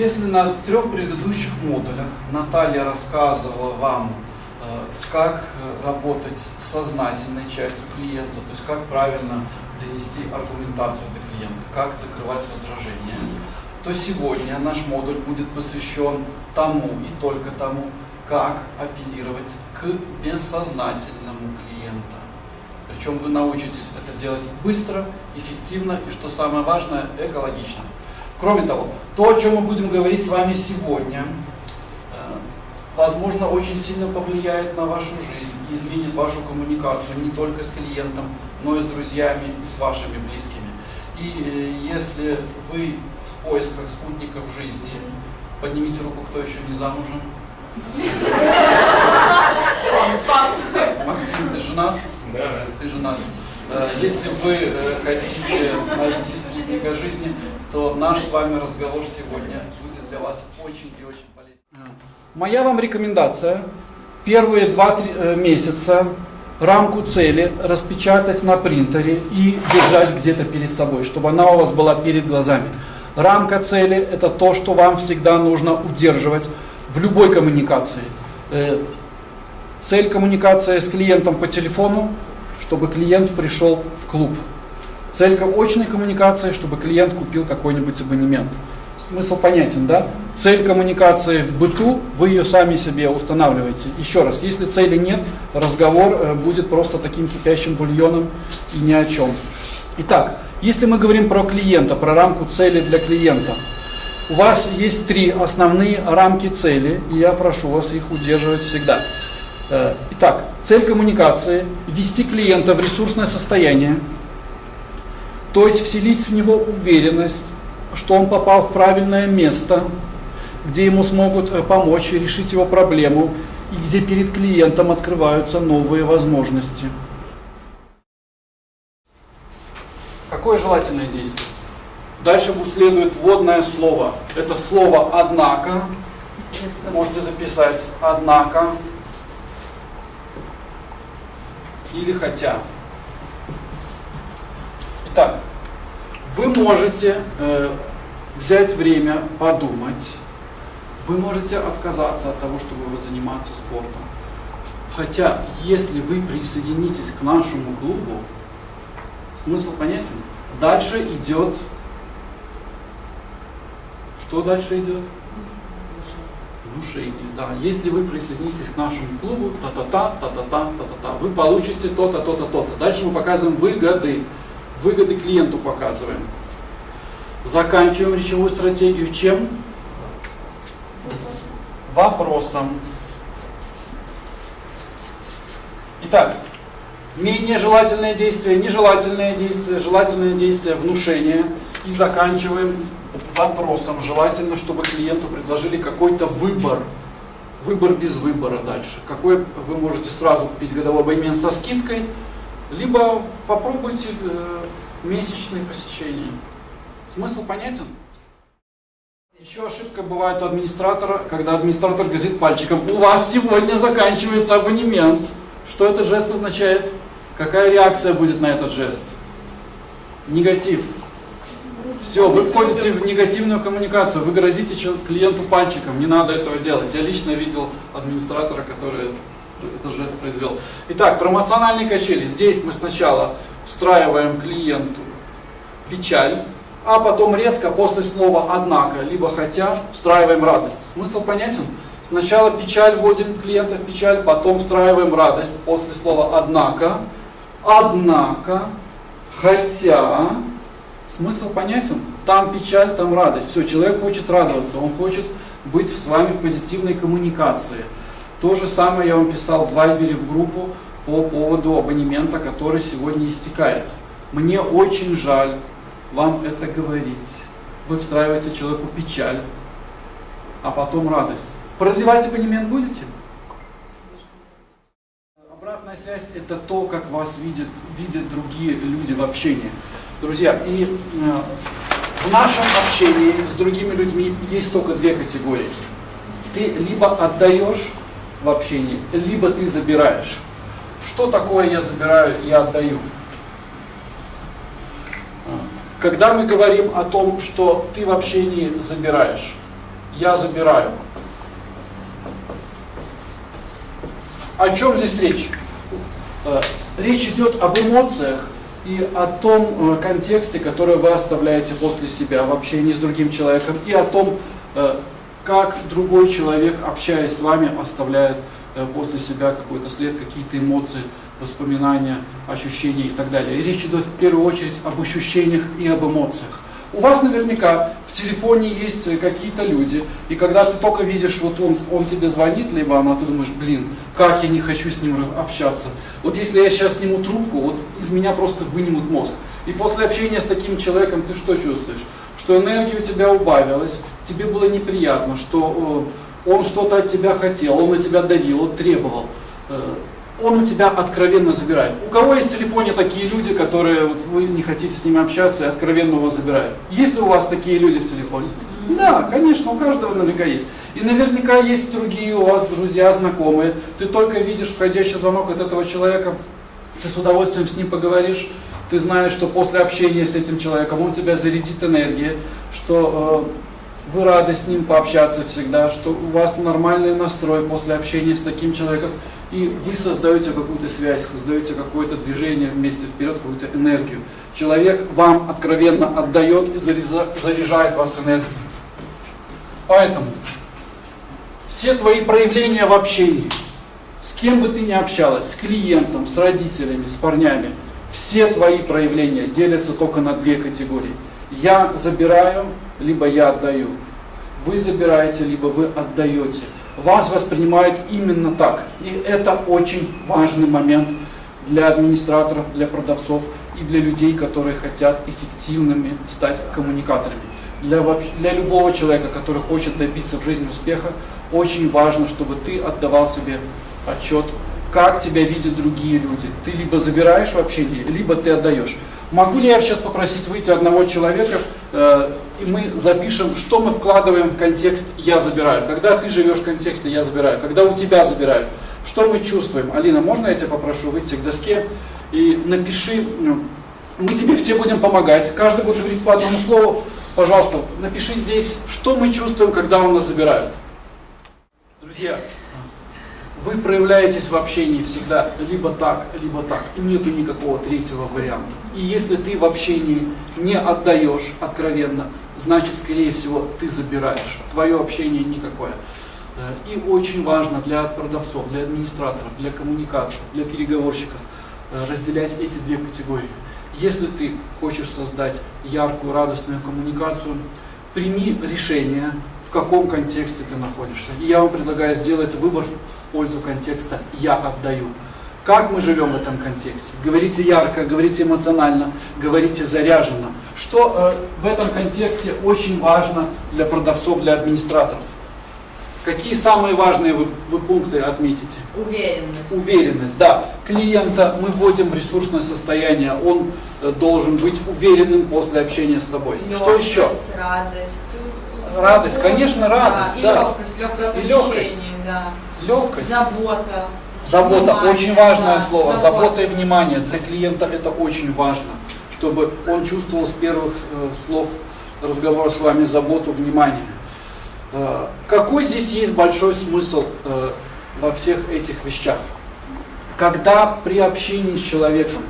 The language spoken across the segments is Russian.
Если на трех предыдущих модулях Наталья рассказывала вам, э, как э, работать с сознательной частью клиента, то есть как правильно донести аргументацию до клиента, как закрывать возражения, то сегодня наш модуль будет посвящен тому и только тому, как апеллировать к бессознательному клиенту. Причем вы научитесь это делать быстро, эффективно и, что самое важное, экологично. Кроме того, то, о чем мы будем говорить с вами сегодня, э, возможно, очень сильно повлияет на вашу жизнь и изменит вашу коммуникацию не только с клиентом, но и с друзьями и с вашими близкими. И э, если вы в поисках спутников жизни, поднимите руку, кто еще не замужем. Максим, ты женат? Да. Ты женат. Э, Если вы хотите найти спутника жизни, то наш с вами разговор сегодня будет для вас очень и очень полезен. Моя вам рекомендация первые 2-3 месяца рамку цели распечатать на принтере и держать где-то перед собой, чтобы она у вас была перед глазами. Рамка цели – это то, что вам всегда нужно удерживать в любой коммуникации. Э, Цель коммуникации с клиентом по телефону, чтобы клиент пришел в клуб. Цель очной коммуникации, чтобы клиент купил какой-нибудь абонемент. Смысл понятен, да? Цель коммуникации в быту, вы ее сами себе устанавливаете. Еще раз, если цели нет, разговор э, будет просто таким кипящим бульоном и ни о чем. Итак, если мы говорим про клиента, про рамку цели для клиента, у вас есть три основные рамки цели, и я прошу вас их удерживать всегда. Э, Итак, цель коммуникации – ввести клиента в ресурсное состояние, то есть вселить в него уверенность, что он попал в правильное место, где ему смогут э, помочь решить его проблему, и где перед клиентом открываются новые возможности. Какое желательное действие? Дальше следует вводное слово. Это слово «однако». Можете записать «однако» или «хотя». Итак, вы можете э, взять время подумать, вы можете отказаться от того, чтобы заниматься спортом. Хотя, если вы присоединитесь к нашему клубу, смысл понятен? Дальше идет... Что дальше идет? Внушение, да. Если вы присоединитесь к нашему клубу, та-та-та, та-та-та, та-та-та, вы получите то-то, то-то, то-то. Дальше мы показываем выгоды. Выгоды клиенту показываем. Заканчиваем речевую стратегию чем? Вопросом. Итак, менее желательное действие, нежелательное действие, желательное действие, внушение. И заканчиваем вопросом. Желательно, чтобы клиенту предложили какой-то выбор. Выбор без выбора дальше. Какой вы можете сразу купить годовой абонемент со скидкой, либо попробуйте э, месячные посещения. Смысл понятен? Еще ошибка бывает у администратора, когда администратор грозит пальчиком. У вас сегодня заканчивается абонемент. Что этот жест означает? Какая реакция будет на этот жест? Негатив. Все, вы входите в негативную коммуникацию, вы грозите клиенту пальчиком, не надо этого делать. Я лично видел администратора, который этот жест произвел. Итак, промоциональные качели. Здесь мы сначала встраиваем клиенту печаль, а потом резко после слова «однако», либо «хотя» встраиваем радость. Смысл понятен? Сначала печаль, вводим клиента в печаль, потом встраиваем радость после слова «однако», «однако», «хотя». Смысл понятен? Там печаль, там радость. Все, человек хочет радоваться, он хочет быть с вами в позитивной коммуникации. То же самое я вам писал в Вайбере в группу по поводу абонемента, который сегодня истекает. Мне очень жаль вам это говорить. Вы встраиваете человеку печаль, а потом радость. Продлевать абонемент будете? Обратная связь – это то, как вас видят, видят другие люди в общении. Друзья, и э, в нашем общении с другими людьми есть только две категории. Ты либо отдаешь в общении, либо ты забираешь. Что такое я забираю и отдаю? Когда мы говорим о том, что ты в общении забираешь, я забираю. О чем здесь речь? Э, речь идет об эмоциях и о том э, контексте, который вы оставляете после себя в общении с другим человеком, и о том, э, как другой человек, общаясь с вами, оставляет после себя какой-то след, какие-то эмоции, воспоминания, ощущения и так далее. И речь идет в первую очередь об ощущениях и об эмоциях. У вас наверняка в телефоне есть какие-то люди, и когда ты только видишь, вот он, он тебе звонит, либо она, ты думаешь, блин, как я не хочу с ним общаться. Вот если я сейчас сниму трубку, вот из меня просто вынимут мозг. И после общения с таким человеком ты что чувствуешь? Что энергия у тебя убавилась, тебе было неприятно, что он что-то от тебя хотел, он на тебя давил, он требовал. Э, он у тебя откровенно забирает. У кого есть в телефоне такие люди, которые вот вы не хотите с ними общаться и откровенно его забирают? Есть ли у вас такие люди в телефоне? Да, конечно, у каждого наверняка есть. И наверняка есть другие у вас друзья, знакомые. Ты только видишь входящий звонок от этого человека, ты с удовольствием с ним поговоришь, ты знаешь, что после общения с этим человеком он тебя зарядит энергией, что э, вы рады с ним пообщаться всегда, что у вас нормальный настрой после общения с таким человеком и вы создаете какую-то связь, создаете какое-то движение вместе вперед, какую-то энергию. Человек вам откровенно отдает и заряжает вас энергией. Поэтому все твои проявления в общении, с кем бы ты ни общалась, с клиентом, с родителями, с парнями, все твои проявления делятся только на две категории. Я забираю, либо я отдаю. Вы забираете, либо вы отдаете вас воспринимают именно так. И это очень важный момент для администраторов, для продавцов и для людей, которые хотят эффективными стать коммуникаторами. Для, для любого человека, который хочет добиться в жизни успеха, очень важно, чтобы ты отдавал себе отчет, как тебя видят другие люди. Ты либо забираешь в общении, либо ты отдаешь. Могу ли я сейчас попросить выйти одного человека, э, и мы запишем, что мы вкладываем в контекст «я забираю». Когда ты живешь в контексте «я забираю», когда у тебя забирают, что мы чувствуем? Алина, можно я тебя попрошу выйти к доске и напиши, ну, мы тебе все будем помогать, каждый будет говорить по одному слову. Пожалуйста, напиши здесь, что мы чувствуем, когда у нас забирают. Друзья, вы проявляетесь в общении всегда либо так, либо так. Нету никакого третьего варианта. И если ты в общении не отдаешь откровенно, значит, скорее всего, ты забираешь. Твое общение никакое. Э, и очень важно для продавцов, для администраторов, для коммуникаторов, для переговорщиков э, разделять эти две категории. Если ты хочешь создать яркую, радостную коммуникацию, прими решение в каком контексте ты находишься. И я вам предлагаю сделать выбор в пользу контекста «я отдаю». Как мы живем в этом контексте? Говорите ярко, говорите эмоционально, говорите заряженно. Что э, в этом контексте очень важно для продавцов, для администраторов? Какие самые важные вы, вы пункты отметите? Уверенность. Уверенность, да. Клиента мы вводим в ресурсное состояние, он э, должен быть уверенным после общения с тобой. Легкость, Что еще? радость Радость, конечно, радость. Да, да. и легкость, легкость и легкость. Да. Легкость. Забота. Забота, внимание, очень важное да, слово. забота. Забота и внимание. Для клиента это очень важно, чтобы он чувствовал с первых э, слов разговора с вами заботу, внимание. Э, какой здесь есть большой смысл э, во всех этих вещах? Когда при общении с человеком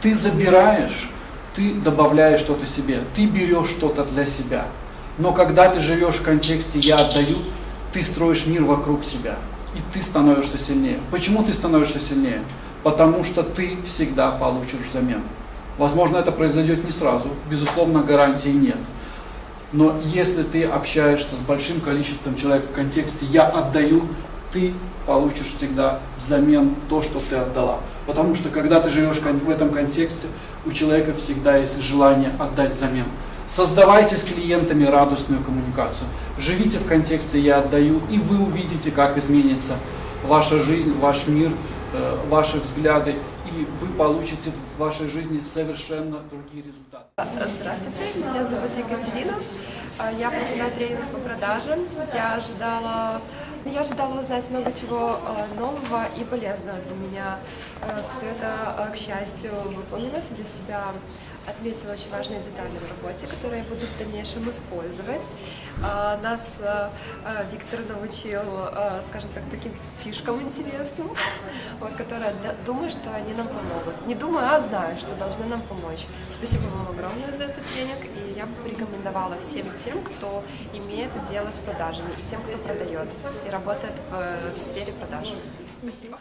ты забираешь, ты добавляешь что-то себе, ты берешь что-то для себя – но когда ты живешь в контексте «я отдаю», ты строишь мир вокруг себя, и ты становишься сильнее. Почему ты становишься сильнее? Потому что ты всегда получишь взамен. Возможно, это произойдет не сразу, безусловно, гарантии нет. Но если ты общаешься с большим количеством человек в контексте «я отдаю», ты получишь всегда взамен то, что ты отдала. Потому что когда ты живешь в этом контексте, у человека всегда есть желание отдать взамен. Создавайте с клиентами радостную коммуникацию. Живите в контексте «я отдаю», и вы увидите, как изменится ваша жизнь, ваш мир, э, ваши взгляды, и вы получите в вашей жизни совершенно другие результаты. Здравствуйте, меня зовут Екатерина. А, я прошла тренинг по продажам. Я ожидала Я ожидала узнать много чего э, нового и полезного для меня. Все это, э, к счастью, выполнилось для себя отметила очень важные детали в работе, которые я буду в дальнейшем использовать. А, Нас э, э, Виктор научил, э, скажем так, таким фишкам интересным, вот, которые, думаю, что они нам помогут. Не думаю, а знаю, что должны нам помочь. Спасибо вам огромное за этот тренинг, и я бы порекомендовала всем тем, кто имеет дело с продажами, и тем, кто продает и работает в сфере продаж. Спасибо.